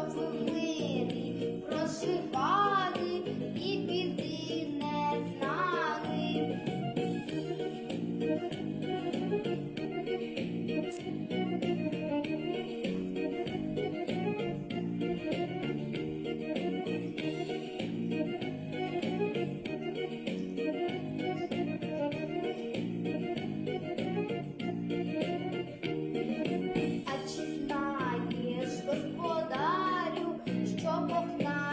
жовтім мирі прошиває. God.